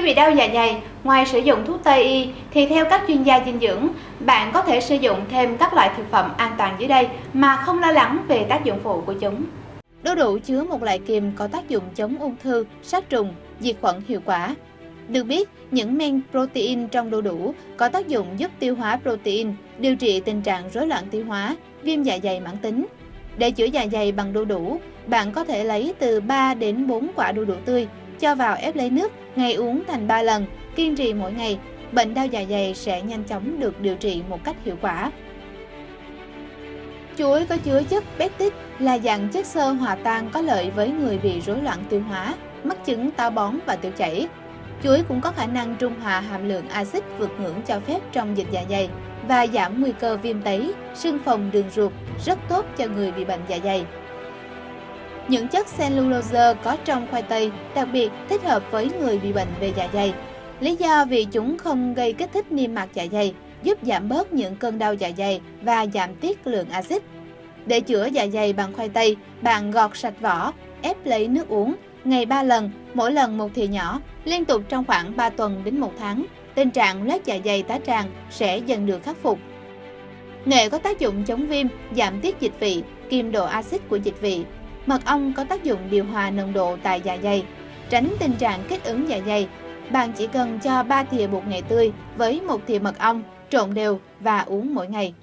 Khi bị đau dạ dày, ngoài sử dụng thuốc Tây y thì theo các chuyên gia dinh dưỡng, bạn có thể sử dụng thêm các loại thực phẩm an toàn dưới đây mà không lo lắng về tác dụng phụ của chúng. Đu đủ chứa một loại kiềm có tác dụng chống ung thư, sát trùng, diệt khuẩn hiệu quả. Được biết, những men protein trong đu đủ có tác dụng giúp tiêu hóa protein, điều trị tình trạng rối loạn tiêu hóa, viêm dạ dày mãn tính. Để chữa dạ dày bằng đu đủ, bạn có thể lấy từ 3 đến 4 quả đu đủ tươi, cho vào ép lấy nước, ngày uống thành 3 lần, kiên trì mỗi ngày, bệnh đau dạ dày sẽ nhanh chóng được điều trị một cách hiệu quả. Chuối có chứa chất pectin là dạng chất xơ hòa tan có lợi với người bị rối loạn tiêu hóa, mắc chứng táo bón và tiêu chảy. Chuối cũng có khả năng trung hòa hàm lượng axit vượt ngưỡng cho phép trong dịch dạ dày và giảm nguy cơ viêm tấy, sưng phồng đường ruột, rất tốt cho người bị bệnh dạ dày. Những chất cellulose có trong khoai tây đặc biệt thích hợp với người bị bệnh về dạ dày. Lý do vì chúng không gây kích thích niêm mạc dạ dày, giúp giảm bớt những cơn đau dạ dày và giảm tiết lượng axit. Để chữa dạ dày bằng khoai tây, bạn gọt sạch vỏ, ép lấy nước uống, ngày 3 lần, mỗi lần một thìa nhỏ, liên tục trong khoảng 3 tuần đến 1 tháng. Tình trạng loét dạ dày tá tràng sẽ dần được khắc phục. Nghệ có tác dụng chống viêm, giảm tiết dịch vị, kiềm độ axit của dịch vị. Mật ong có tác dụng điều hòa nồng độ tại dạ dày, tránh tình trạng kích ứng dạ dày. Bạn chỉ cần cho 3 thìa bột nghệ tươi với một thìa mật ong, trộn đều và uống mỗi ngày.